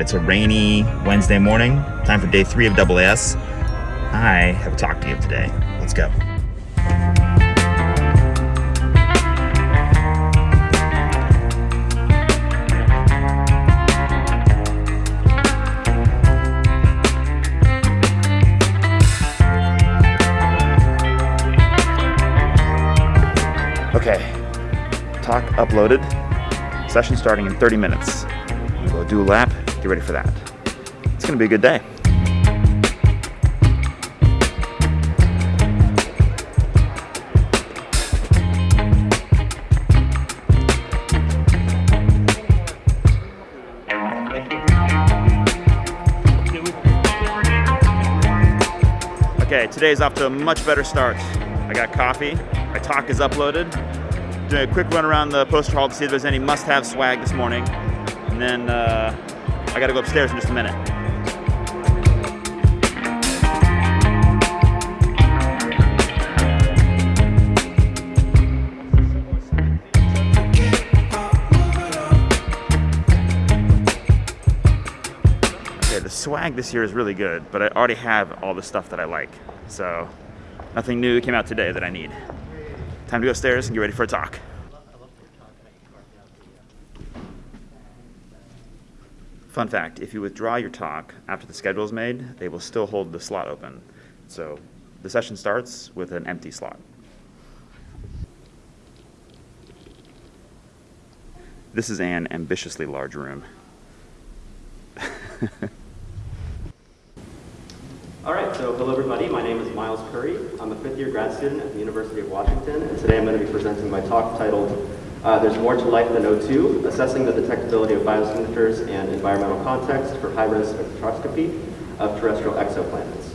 It's a rainy Wednesday morning. Time for day three of AAS. I have a talk to you today. Let's go. Okay, talk uploaded. Session starting in 30 minutes. Gonna go do a lap, get ready for that. It's gonna be a good day. Okay, today's off to a much better start. I got coffee, my talk is uploaded. Doing a quick run around the poster hall to see if there's any must-have swag this morning. And then uh, I gotta go upstairs in just a minute. Okay, the swag this year is really good, but I already have all the stuff that I like. So nothing new came out today that I need. Time to go upstairs and get ready for a talk. Fun fact, if you withdraw your talk after the schedule is made, they will still hold the slot open. So the session starts with an empty slot. This is an ambitiously large room. All right, so hello everybody. My name is Miles Currie. I'm a fifth year grad student at the University of Washington, and today I'm going to be presenting my talk titled uh, There's More to Life Than O2, Assessing the Detectability of Biosignatures and Environmental Context for High-Res Spectroscopy of Terrestrial Exoplanets.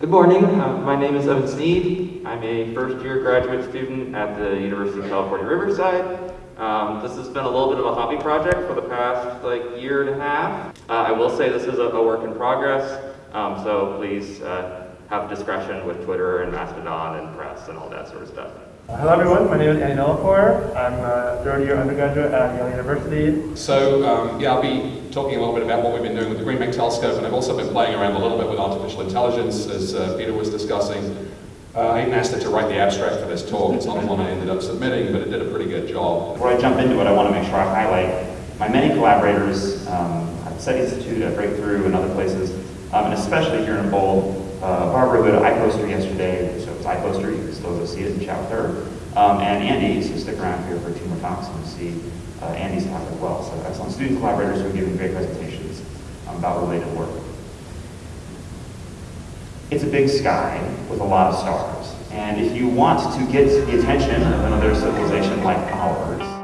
Good morning. Uh, my name is Evan Sneed. I'm a first year graduate student at the University of California, Riverside. Um, this has been a little bit of a hobby project for the past like year and a half. Uh, I will say this is a, a work in progress. Um, so please uh, have discretion with Twitter and Mastodon and press and all that sort of stuff. Hello everyone, my name is Andy Nilipour. I'm a third year undergraduate at Yale University. So um, yeah, I'll be talking a little bit about what we've been doing with the Green Bank telescope and I've also been playing around a little bit with artificial intelligence as uh, Peter was discussing. Uh, I even asked it to write the abstract for this talk. It's not the one I ended up submitting, but it did a pretty good job. Before I jump into it, I want to make sure I highlight my many collaborators um, at the SETI Institute, at Breakthrough, and other places, um, and especially here in Bold. Uh, Barbara who at iPoster yesterday, iPoster, you can still go see it and chat with her. Um, and Andy, so stick around here for two more talks and see uh, Andy's talk as well. So excellent student collaborators who are giving great presentations um, about related work. It's a big sky with a lot of stars. And if you want to get the attention of another civilization like ours,